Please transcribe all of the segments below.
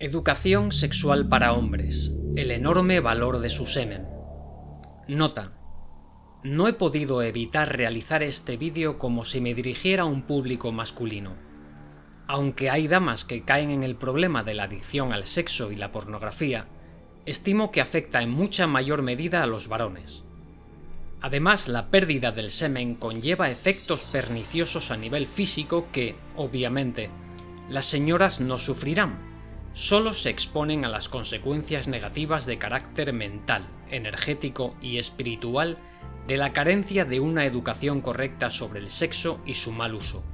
Educación sexual para hombres. El enorme valor de su semen. Nota. No he podido evitar realizar este vídeo como si me dirigiera a un público masculino. Aunque hay damas que caen en el problema de la adicción al sexo y la pornografía, estimo que afecta en mucha mayor medida a los varones. Además, la pérdida del semen conlleva efectos perniciosos a nivel físico que, obviamente, las señoras no sufrirán, solo se exponen a las consecuencias negativas de carácter mental, energético y espiritual de la carencia de una educación correcta sobre el sexo y su mal uso.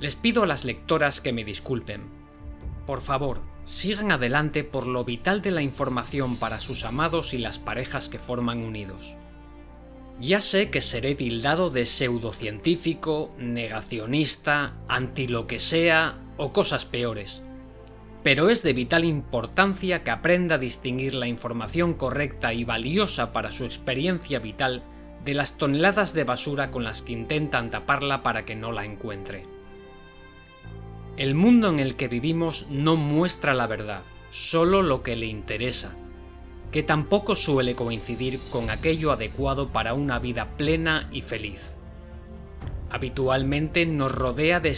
Les pido a las lectoras que me disculpen. Por favor, sigan adelante por lo vital de la información para sus amados y las parejas que forman unidos. Ya sé que seré tildado de pseudocientífico, negacionista, anti lo que sea o cosas peores, pero es de vital importancia que aprenda a distinguir la información correcta y valiosa para su experiencia vital de las toneladas de basura con las que intentan taparla para que no la encuentre. El mundo en el que vivimos no muestra la verdad, solo lo que le interesa, que tampoco suele coincidir con aquello adecuado para una vida plena y feliz. Habitualmente nos rodea de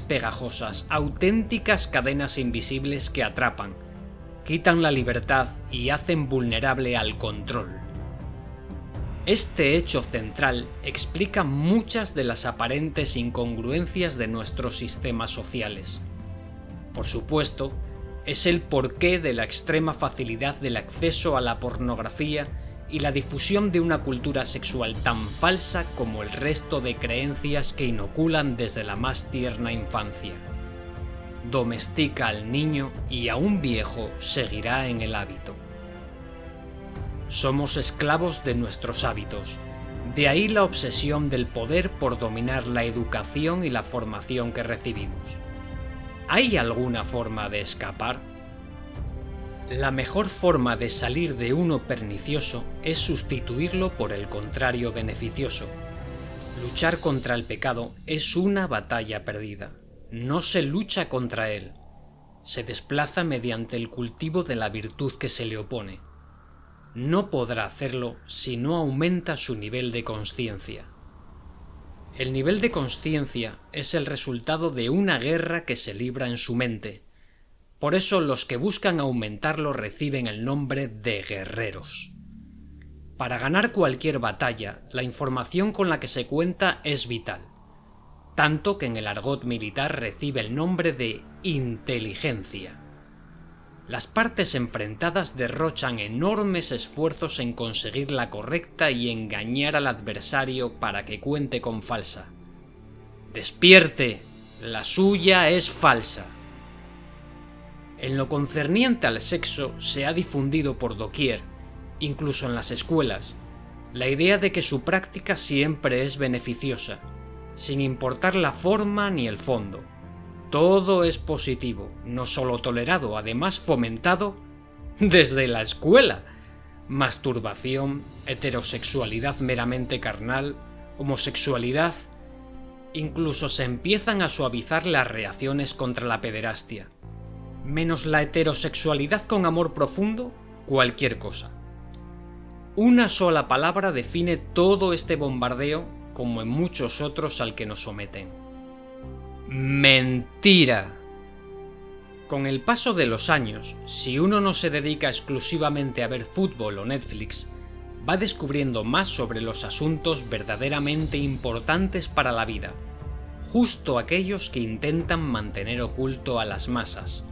pegajosas, auténticas cadenas invisibles que atrapan, quitan la libertad y hacen vulnerable al control. Este hecho central explica muchas de las aparentes incongruencias de nuestros sistemas sociales. Por supuesto, es el porqué de la extrema facilidad del acceso a la pornografía y la difusión de una cultura sexual tan falsa como el resto de creencias que inoculan desde la más tierna infancia. Domestica al niño y a un viejo seguirá en el hábito. Somos esclavos de nuestros hábitos, de ahí la obsesión del poder por dominar la educación y la formación que recibimos. ¿Hay alguna forma de escapar? La mejor forma de salir de uno pernicioso es sustituirlo por el contrario beneficioso. Luchar contra el pecado es una batalla perdida. No se lucha contra él. Se desplaza mediante el cultivo de la virtud que se le opone. No podrá hacerlo si no aumenta su nivel de conciencia. El nivel de conciencia es el resultado de una guerra que se libra en su mente, por eso los que buscan aumentarlo reciben el nombre de guerreros. Para ganar cualquier batalla, la información con la que se cuenta es vital, tanto que en el argot militar recibe el nombre de inteligencia. Las partes enfrentadas derrochan enormes esfuerzos en conseguir la correcta y engañar al adversario para que cuente con falsa. ¡Despierte! La suya es falsa. En lo concerniente al sexo se ha difundido por doquier, incluso en las escuelas, la idea de que su práctica siempre es beneficiosa, sin importar la forma ni el fondo. Todo es positivo, no solo tolerado, además fomentado desde la escuela. Masturbación, heterosexualidad meramente carnal, homosexualidad... Incluso se empiezan a suavizar las reacciones contra la pederastia menos la heterosexualidad con amor profundo, cualquier cosa. Una sola palabra define todo este bombardeo como en muchos otros al que nos someten. Mentira. Con el paso de los años, si uno no se dedica exclusivamente a ver fútbol o Netflix, va descubriendo más sobre los asuntos verdaderamente importantes para la vida, justo aquellos que intentan mantener oculto a las masas,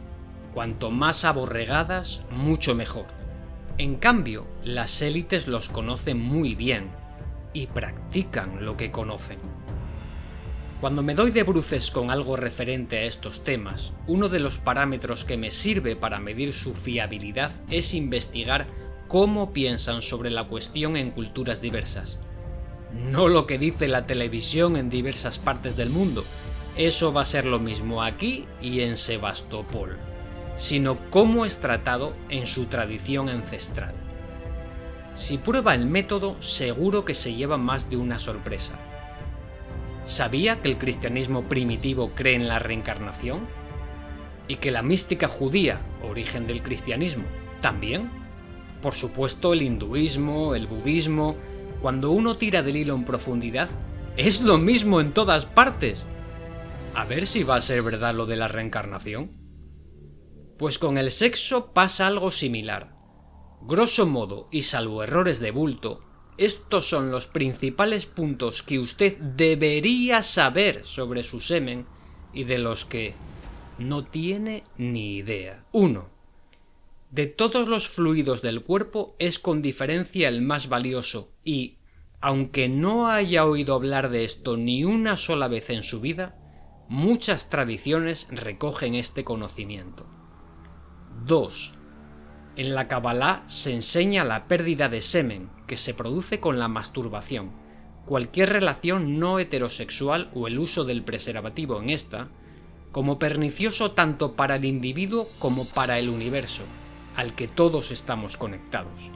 Cuanto más aborregadas, mucho mejor. En cambio, las élites los conocen muy bien y practican lo que conocen. Cuando me doy de bruces con algo referente a estos temas, uno de los parámetros que me sirve para medir su fiabilidad es investigar cómo piensan sobre la cuestión en culturas diversas. No lo que dice la televisión en diversas partes del mundo, eso va a ser lo mismo aquí y en Sebastopol sino cómo es tratado en su tradición ancestral. Si prueba el método, seguro que se lleva más de una sorpresa. ¿Sabía que el cristianismo primitivo cree en la reencarnación? y que la mística judía, origen del cristianismo, también. Por supuesto el hinduismo, el budismo, cuando uno tira del hilo en profundidad, es lo mismo en todas partes. A ver si va a ser verdad lo de la reencarnación. Pues con el sexo pasa algo similar. Grosso modo, y salvo errores de bulto, estos son los principales puntos que usted debería saber sobre su semen y de los que no tiene ni idea. 1. De todos los fluidos del cuerpo es con diferencia el más valioso y, aunque no haya oído hablar de esto ni una sola vez en su vida, muchas tradiciones recogen este conocimiento. 2. En la Kabbalah se enseña la pérdida de semen, que se produce con la masturbación. Cualquier relación no heterosexual o el uso del preservativo en esta como pernicioso tanto para el individuo como para el universo, al que todos estamos conectados.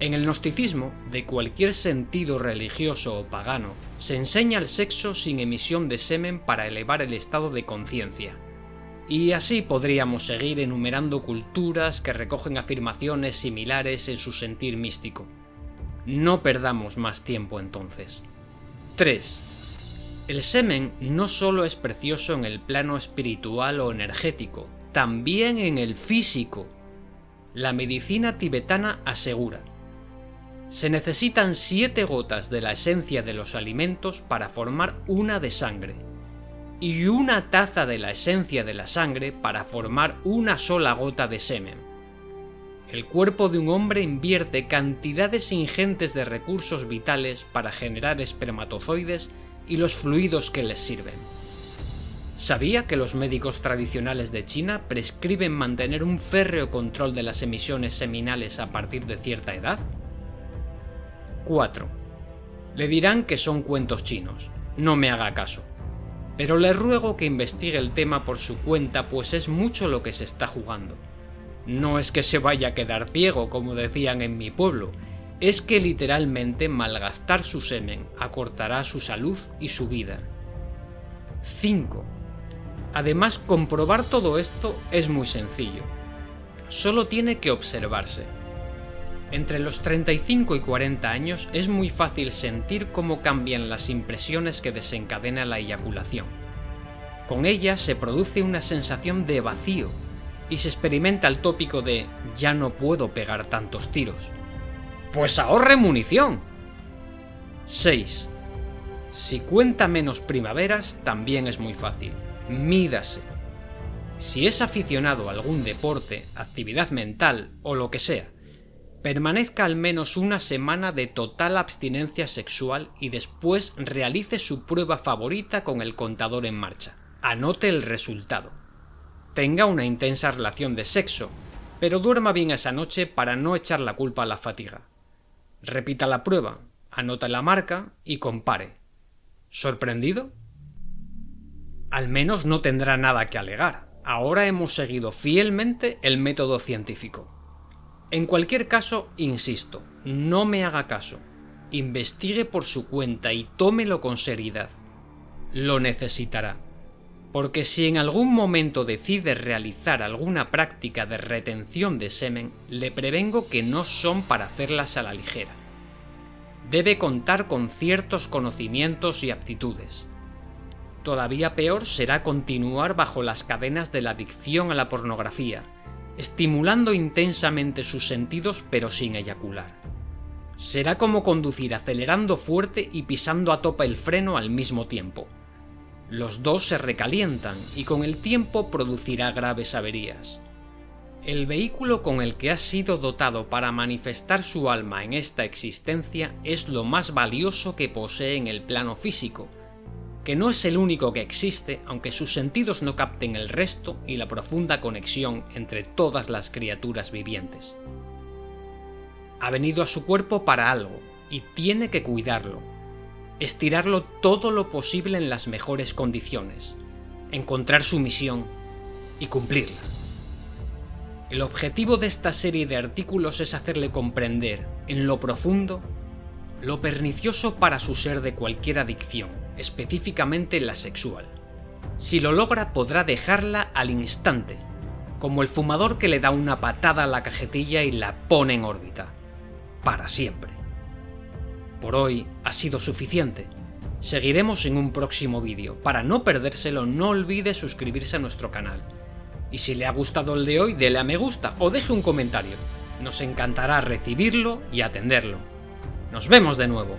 En el gnosticismo, de cualquier sentido religioso o pagano, se enseña el sexo sin emisión de semen para elevar el estado de conciencia. Y así podríamos seguir enumerando culturas que recogen afirmaciones similares en su sentir místico. No perdamos más tiempo entonces. 3. El semen no solo es precioso en el plano espiritual o energético, también en el físico. La medicina tibetana asegura, se necesitan siete gotas de la esencia de los alimentos para formar una de sangre, y una taza de la esencia de la sangre para formar una sola gota de semen. El cuerpo de un hombre invierte cantidades ingentes de recursos vitales para generar espermatozoides y los fluidos que les sirven. ¿Sabía que los médicos tradicionales de China prescriben mantener un férreo control de las emisiones seminales a partir de cierta edad? 4. Le dirán que son cuentos chinos, no me haga caso. Pero le ruego que investigue el tema por su cuenta pues es mucho lo que se está jugando. No es que se vaya a quedar ciego como decían en mi pueblo, es que literalmente malgastar su semen acortará su salud y su vida. 5. Además, comprobar todo esto es muy sencillo. Solo tiene que observarse. Entre los 35 y 40 años es muy fácil sentir cómo cambian las impresiones que desencadena la eyaculación. Con ella se produce una sensación de vacío y se experimenta el tópico de ya no puedo pegar tantos tiros. Pues ahorre munición. 6. Si cuenta menos primaveras, también es muy fácil. Mídase. Si es aficionado a algún deporte, actividad mental o lo que sea, permanezca al menos una semana de total abstinencia sexual y después realice su prueba favorita con el contador en marcha. Anote el resultado. Tenga una intensa relación de sexo, pero duerma bien esa noche para no echar la culpa a la fatiga. Repita la prueba, anota la marca y compare. ¿Sorprendido? Al menos no tendrá nada que alegar. Ahora hemos seguido fielmente el método científico. En cualquier caso, insisto, no me haga caso. Investigue por su cuenta y tómelo con seriedad. Lo necesitará. Porque si en algún momento decide realizar alguna práctica de retención de semen, le prevengo que no son para hacerlas a la ligera. Debe contar con ciertos conocimientos y aptitudes. Todavía peor será continuar bajo las cadenas de la adicción a la pornografía, estimulando intensamente sus sentidos pero sin eyacular. Será como conducir acelerando fuerte y pisando a topa el freno al mismo tiempo los dos se recalientan y con el tiempo producirá graves averías. El vehículo con el que ha sido dotado para manifestar su alma en esta existencia es lo más valioso que posee en el plano físico, que no es el único que existe aunque sus sentidos no capten el resto y la profunda conexión entre todas las criaturas vivientes. Ha venido a su cuerpo para algo, y tiene que cuidarlo, estirarlo todo lo posible en las mejores condiciones, encontrar su misión y cumplirla. El objetivo de esta serie de artículos es hacerle comprender, en lo profundo, lo pernicioso para su ser de cualquier adicción, específicamente la sexual. Si lo logra podrá dejarla al instante, como el fumador que le da una patada a la cajetilla y la pone en órbita. Para siempre. Por hoy ha sido suficiente. Seguiremos en un próximo vídeo. Para no perdérselo, no olvide suscribirse a nuestro canal. Y si le ha gustado el de hoy, dele a me gusta o deje un comentario. Nos encantará recibirlo y atenderlo. Nos vemos de nuevo.